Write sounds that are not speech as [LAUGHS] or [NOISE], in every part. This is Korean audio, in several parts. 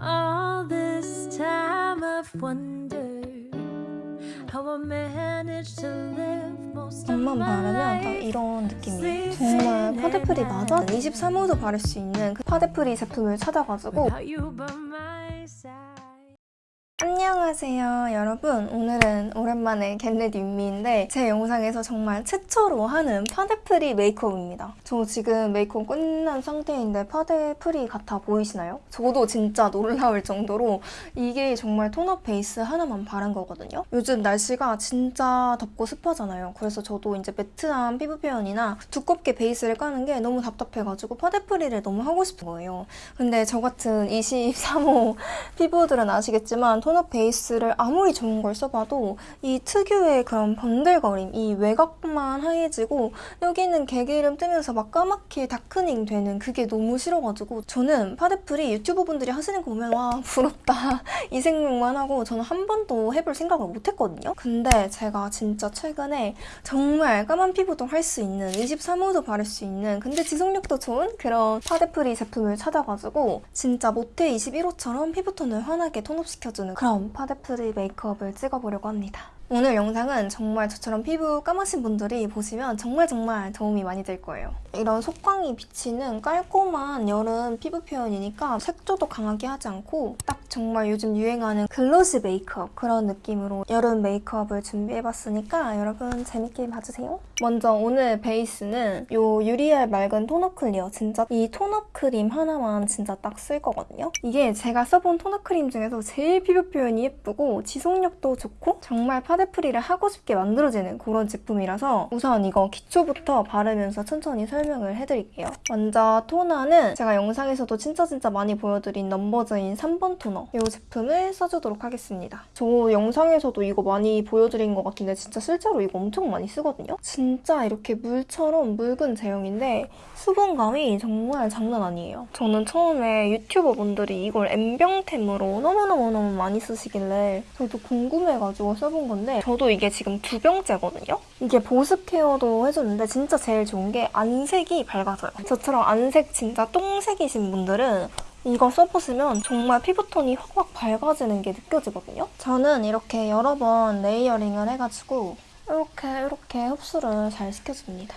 All this time I've wondered how I managed to live most of my 바르면 딱 life. 이런 느낌이에요. 정말 파데프리 맞아? 23호도 바를 수 있는 그 파데프리 제품을 찾아가지고 안녕하세요 여러분. 오늘은 오랜만에 겟레디 윤미인데 제 영상에서 정말 최초로 하는 파데프리 메이크업입니다. 저 지금 메이크업 끝난 상태인데 파데프리 같아 보이시나요? 저도 진짜 놀라울 정도로 이게 정말 tone up 베이스 하나만 바른 거거든요. 요즘 날씨가 진짜 덥고 습하잖아요. 그래서 저도 이제 matte한 피부 표현이나 두껍게 베이스를 까는 게 너무 답답해가지고 파데 free를 너무 하고 싶은 거예요. 근데 저 같은 23호 피부들은 아시겠지만 tone up 베이스를 아무리 좋은 걸 써봐도 이 특유의 그런 번들거림, 이 외곽만 하얘지고 여기는 개기름 뜨면서 막 까맣게 darkening 되는 그게 너무 싫어가지고 저는 파데 free 유튜버 분들이 하시는 거 보면 와 부럽다 [LAUGHS] 이 생각만 하고 저는 한 번도 해볼 생각을 못 했거든요. 근데 제가 진짜 최근에 정말 까만 피부도 할 수 있는 23호도 바를 수 있는 근데 지속력도 좋은 그런 파데 free 제품을 찾아가지고 진짜 모태 21호처럼 피부톤을 환하게 tone up시켜주는 그런 파데 free 메이크업을 찍어보려고 합니다. 오늘 영상은 정말 저처럼 피부 까마신 분들이 보시면 정말 정말 도움이 많이 될 거예요. 이런 속광이 비치는 깔끔한 여름 피부 표현이니까 색조도 강하게 하지 않고 딱 정말 요즘 유행하는 glossy 메이크업 그런 느낌으로 여름 메이크업을 준비해봤으니까 여러분 재밌게 봐주세요. 먼저 오늘 베이스는 요 유리알 맑은 tone up clear 진짜 이 tone up 크림 하나만 진짜 딱 쓸 거거든요. 이게 제가 써본 tone up 크림 중에서 제일 피부 표현이 예쁘고 지속력도 좋고 정말 파 데프리를 하고 싶게 만들어지는 그런 제품이라서 우선 이거 기초부터 바르면서 천천히 설명을 해드릴게요. 먼저 토너는 제가 영상에서도 진짜 진짜 많이 보여드린 넘버즈인 3번 토너 이 제품을 써주도록 하겠습니다. 저 영상에서도 이거 많이 보여드린 것 같은데 진짜 실제로 이거 엄청 많이 쓰거든요. 진짜 이렇게 물처럼 묽은 제형인데 수분감이 정말 장난 아니에요. 저는 처음에 유튜버 분들이 이걸 M병템으로 너무너무너무 많이 쓰시길래 저도 궁금해가지고 써본 건데 저도 이게 지금 두 병째거든요? 이게 보습 케어도 해주는데 진짜 제일 좋은 게 안색이 밝아져요. 저처럼 안색 진짜 똥색이신 분들은 이거 써보시면 정말 피부톤이 확확 밝아지는 게 느껴지거든요? 저는 이렇게 여러 번 layering을 해가지고 이렇게 이렇게 흡수를 잘 시켜줍니다.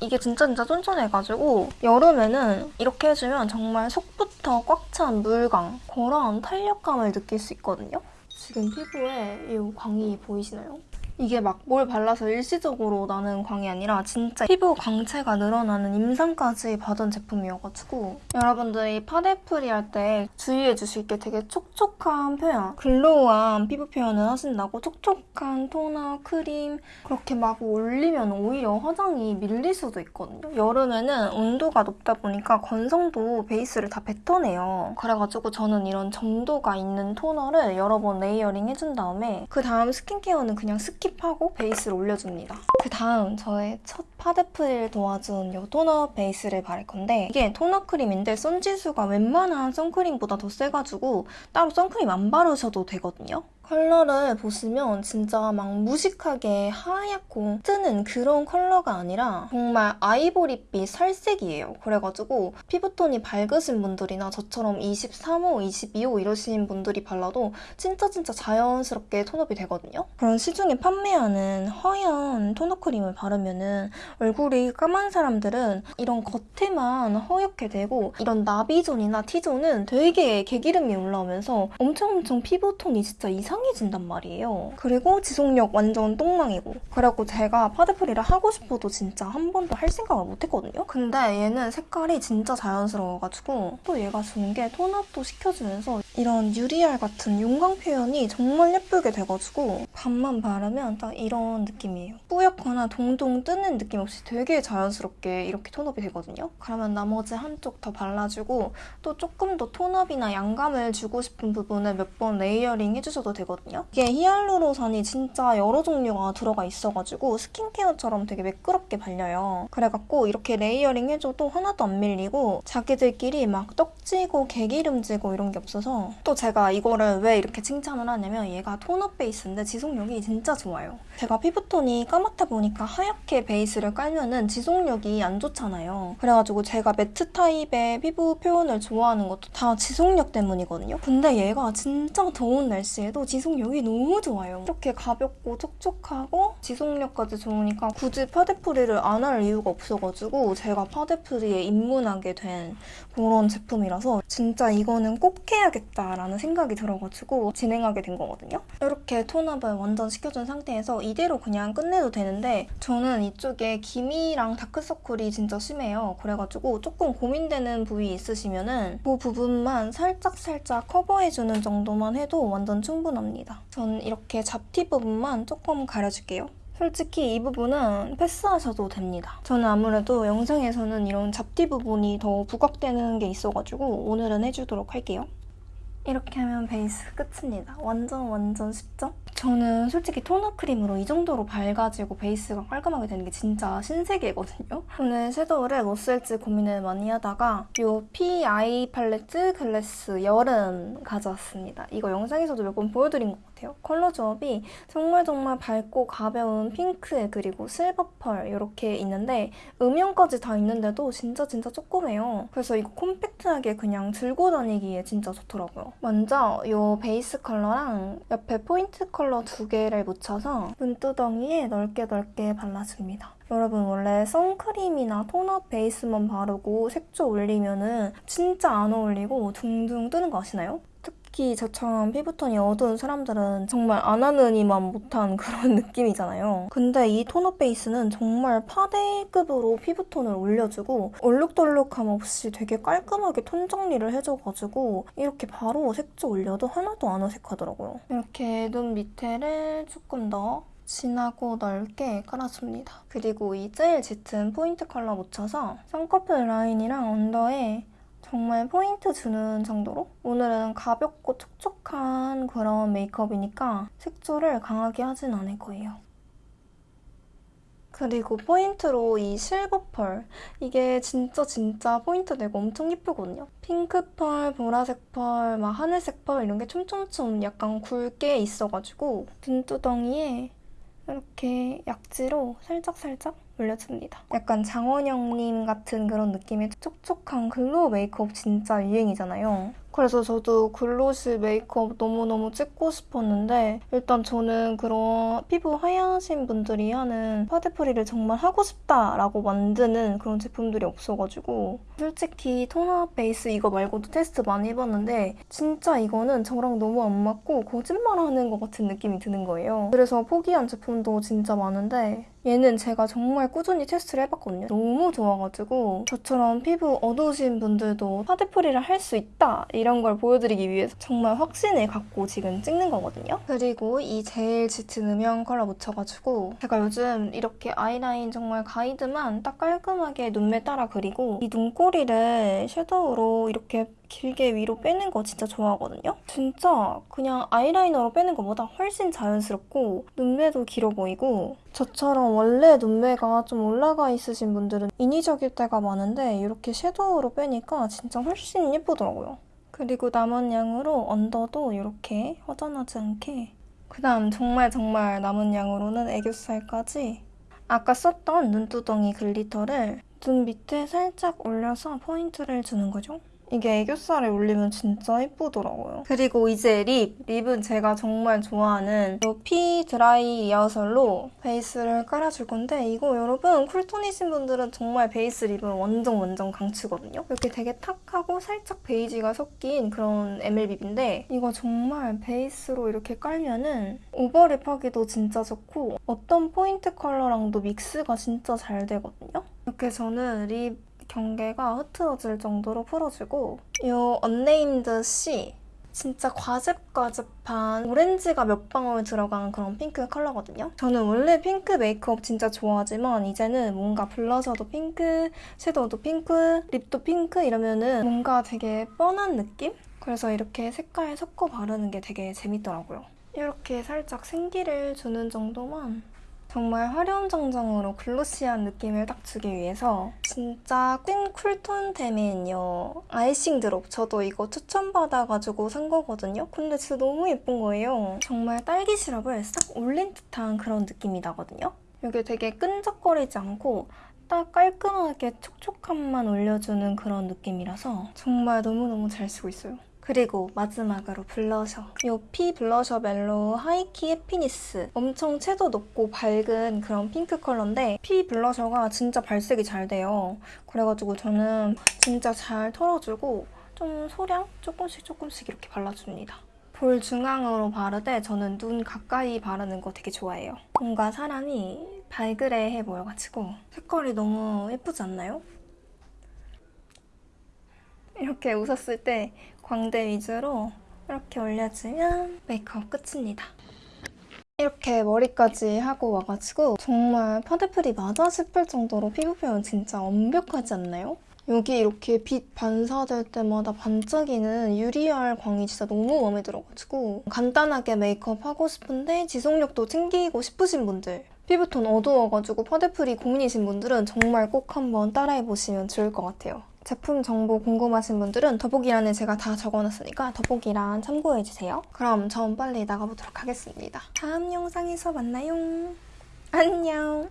이게 진짜 진짜 쫀쫀해가지고 여름에는 이렇게 해주면 정말 속부터 꽉 찬 물광 그런 탄력감을 느낄 수 있거든요. 지금 피부에 이 광이 보이시나요? 이게 막 뭘 발라서 일시적으로 나는 광이 아니라 진짜 피부 광채가 늘어나는 임상까지 받은 제품이어가지고 여러분들이 파데 free 할 때 주의해 주실 게 되게 촉촉한 표현 glow한 피부 표현을 하신다고 촉촉한 토너, 크림 그렇게 막 올리면 오히려 화장이 밀릴 수도 있거든요. 여름에는 온도가 높다 보니까 건성도 베이스를 다 뱉어내요. 그래가지고 저는 이런 점도가 있는 토너를 여러 번 layering 해준 다음에 그 다음 skin care는 그냥 skip 하고 베이스를 올려줍니다. 그 다음 저의 첫 파데 free를 도와준 이 tone up 베이스를 바를 건데 이게 tone up 크림인데 선지수가 웬만한 선크림보다 더 세가지고 따로 선크림 안 바르셔도 되거든요. 컬러를 보시면 진짜 막 무식하게 하얗고 뜨는 그런 컬러가 아니라 정말 아이보리빛 살색이에요. 그래가지고 피부톤이 밝으신 분들이나 저처럼 23호, 22호 이러신 분들이 발라도 진짜 진짜 자연스럽게 tone up이 되거든요. 그런 시중에 판매하는 허연 tone up 크림을 바르면 은 얼굴이 까만 사람들은 이런 겉에만 허옇게 되고 이런 나비존이나 T존은 되게 개기름이 올라오면서 엄청 엄청 피부톤이 진짜 이상 이상해진단 말이에요. 그리고 지속력 완전 똥망이고. 그래갖고 제가 파데 free를 하고 싶어도 진짜 한 번도 할 생각을 못했거든요. 근데 얘는 색깔이 진짜 자연스러워가지고 또 얘가 주는 게 tone up도 시켜주면서 이런 유리알 같은 윤광 표현이 정말 예쁘게 돼가지고 밤만 바르면 딱 이런 느낌이에요. 뿌옇거나 동동 뜨는 느낌 없이 되게 자연스럽게 이렇게 tone up이 되거든요. 그러면 나머지 한쪽 더 발라주고 또 조금 더 tone up이나 양감을 주고 싶은 부분을 몇 번 layering 해주셔도 되 거든요. 이게 히알루론산이 진짜 여러 종류가 들어가 있어가지고 skin care처럼 되게 매끄럽게 발려요. 그래갖고 이렇게 layering 해줘도 하나도 안 밀리고 자기들끼리 막 떡지고 개기름지고 이런 게 없어서 또 제가 이거를 왜 이렇게 칭찬을 하냐면 얘가 tone up 베이스인데 지속력이 진짜 좋아요. 제가 피부톤이 까맣다 보니까 하얗게 베이스를 깔면은 지속력이 안 좋잖아요. 그래가지고 제가 매트 타입의 피부 표현을 좋아하는 것도 다 지속력 때문이거든요. 근데 얘가 진짜 더운 날씨에도 지속 력이 너무 좋아요. 이렇게 가볍고 촉촉하고 지속력까지 좋으니까 굳이 파데프리를 안 할 이유가 없어가지고 제가 파데프리에 입문하게 된 그런 제품이라서 진짜 이거는 꼭 해야겠다라는 생각이 들어가지고 진행하게 된 거거든요. 이렇게 톤업을 완전 시켜준 상태에서 이대로 그냥 끝내도 되는데 저는 이쪽에 기미랑 다크서클이 진짜 심해요. 그래가지고 조금 고민되는 부위 있으시면은 그 부분만 살짝살짝 커버해주는 정도만 해도 완전 충분합니다. 전 이렇게 잡티 부분만 조금 가려줄게요. 솔직히 이 부분은 패스하셔도 됩니다. 저는 아무래도 영상에서는 이런 잡티 부분이 더 부각되는 게 있어가지고 오늘은 해주도록 할게요. 이렇게 하면 베이스 끝입니다. 완전 완전 쉽죠? 저는 솔직히 tone up 크림으로 이 정도로 밝아지고 베이스가 깔끔하게 되는 게 진짜 신세계거든요. 오늘 섀도우를 뭐 쓸지 고민을 많이 하다가 이피 아이 팔레트 글래스 여름 가져왔습니다. 이거 영상에서도 몇 번 보여드린 것 같아요. 컬러 조합이 정말 정말 밝고 가벼운 핑크 그리고 실버 펄 이렇게 있는데 음영까지 다 있는데도 진짜 진짜 조그매요. 그래서 이거 콤팩트하게 그냥 들고 다니기에 진짜 좋더라고요. 먼저 이 베이스 컬러랑 옆에 포인트 컬러 두 개를 묻혀서 눈두덩이에 넓게 넓게 발라줍니다. 여러분 원래 선크림이나 tone-up 베이스만 바르고 색조 올리면은 진짜 안 어울리고 둥둥 뜨는 거 아시나요? 특히 저처럼 피부톤이 어두운 사람들은 정말 안 하느니만 못한 그런 [LAUGHS] 느낌이잖아요. 근데 이 tone-up 베이스는 정말 파데급으로 피부톤을 올려주고 얼룩덜룩함 없이 되게 깔끔하게 톤 정리를 해줘가지고 이렇게 바로 색조 올려도 하나도 안 어색하더라고요. 이렇게 눈 밑에를 조금 더 진하고 넓게 깔아줍니다. 그리고 이 제일 짙은 포인트 컬러 묻혀서 쌍꺼풀 라인이랑 언더에 정말 포인트 주는 정도로 오늘은 가볍고 촉촉한 그런 메이크업이니까 색조를 강하게 하진 않을 거예요. 그리고 포인트로 이 실버 펄 이게 진짜 진짜 포인트 되고 엄청 예쁘거든요. 핑크 펄, 보라색 펄, 막 하늘색 펄 이런 게 촘촘촘 약간 굵게 있어가지고 눈두덩이에 이렇게 약지로 살짝살짝 올려줍니다. 약간 장원영님 같은 그런 느낌의 촉촉한 glow 메이크업 진짜 유행이잖아요. 그래서 저도 glossy 메이크업 너무너무 찍고 싶었는데 일단 저는 그런 피부 하야신 분들이 하는 파데free를 정말 하고 싶다라고 만드는 그런 제품들이 없어가지고 솔직히 tone-up 베이스 이거 말고도 테스트 많이 해봤는데 진짜 이거는 저랑 너무 안 맞고 거짓말하는 것 같은 느낌이 드는 거예요. 그래서 포기한 제품도 진짜 많은데 얘는 제가 정말 꾸준히 테스트를 해봤거든요. 너무 좋아가지고 저처럼 피부 어두우신 분들도 파데free를 할 수 있다 이런 걸 보여드리기 위해서 정말 확신을 갖고 지금 찍는 거거든요. 그리고 이 제일 짙은 음영 컬러 묻혀가지고 제가 요즘 이렇게 아이라인 정말 가이드만 딱 깔끔하게 눈매 따라 그리고 이 눈꼬리를 섀도우로 이렇게 길게 위로 빼는 거 진짜 좋아하거든요. 진짜 그냥 아이라이너로 빼는 것보다 훨씬 자연스럽고 눈매도 길어 보이고 저처럼 원래 눈매가 좀 올라가 있으신 분들은 인위적일 때가 많은데 이렇게 섀도우로 빼니까 진짜 훨씬 예쁘더라고요. 그리고 남은 양으로 언더도 이렇게 허전하지 않게 그 다음 정말 정말 남은 양으로는 애교살까지 아까 썼던 눈두덩이 glitter를 눈 밑에 살짝 올려서 포인트를 주는 거죠. 이게 애교살에 올리면 진짜 예쁘더라고요. 그리고 이제 lip. lip은 제가 정말 좋아하는 퓌 드라이 리허설로 베이스를 깔아줄 건데 이거 여러분 쿨톤이신 분들은 정말 베이스 lip은 완전 완전 강추거든요. 이렇게 되게 탁하고 살짝 베이지가 섞인 그런 ML립인데 이거 정말 베이스로 이렇게 깔면은 overlip 하기도 진짜 좋고 어떤 포인트 컬러랑도 믹스가 진짜 잘 되거든요. 이렇게 저는 lip 경계가 흐트러질 정도로 풀어주고 이 언네임드 C 진짜 과즙과즙한 오렌지가 몇 방울 들어간 그런 핑크 컬러거든요. 저는 원래 핑크 메이크업 진짜 좋아하지만 이제는 뭔가 블러셔도 핑크, 섀도우도 핑크, lip도 핑크 이러면은 뭔가 되게 뻔한 느낌? 그래서 이렇게 색깔 섞어 바르는 게 되게 재밌더라고요. 이렇게 살짝 생기를 주는 정도만 정말 화룡점정으로 glossy한 느낌을 딱 주기 위해서 진짜 찐 쿨톤템인 요 아이싱 드롭 저도 이거 추천받아가지고 산 거거든요. 근데 진짜 너무 예쁜 거예요. 정말 딸기 시럽을 싹 올린 듯한 그런 느낌이 나거든요. 이게 되게 끈적거리지 않고 딱 깔끔하게 촉촉함만 올려주는 그런 느낌이라서 정말 너무너무 잘 쓰고 있어요. 그리고 마지막으로 블러셔. 이 퓌 블러셔 멜로우 하이키 해피니스. 엄청 채도 높고 밝은 그런 핑크 컬러인데 퓌 블러셔가 진짜 발색이 잘 돼요. 그래가지고 저는 진짜 잘 털어주고 좀 소량 조금씩 조금씩 이렇게 발라줍니다. 볼 중앙으로 바르되 저는 눈 가까이 바르는 거 되게 좋아해요. 뭔가 사람이 발그레해 보여가지고 색깔이 너무 예쁘지 않나요? 이렇게 웃었을 때 광대 위주로 이렇게 올려주면 메이크업 끝입니다. 이렇게 머리까지 하고 와가지고 정말 파데프리 맞아 싶을 정도로 피부 표현 진짜 완벽하지 않나요? 여기 이렇게 빛 반사될 때마다 반짝이는 유리알 광이 진짜 너무 마음에 들어가지고 간단하게 메이크업 하고 싶은데 지속력도 챙기고 싶으신 분들 피부톤 어두워가지고 파데프리 고민이신 분들은 정말 꼭 한번 따라해보시면 좋을 것 같아요. 제품 정보 궁금하신 분들은 더보기란에 제가 다 적어놨으니까 더보기란 참고해주세요. 그럼 전 빨리 나가보도록 하겠습니다. 다음 영상에서 만나요. 안녕.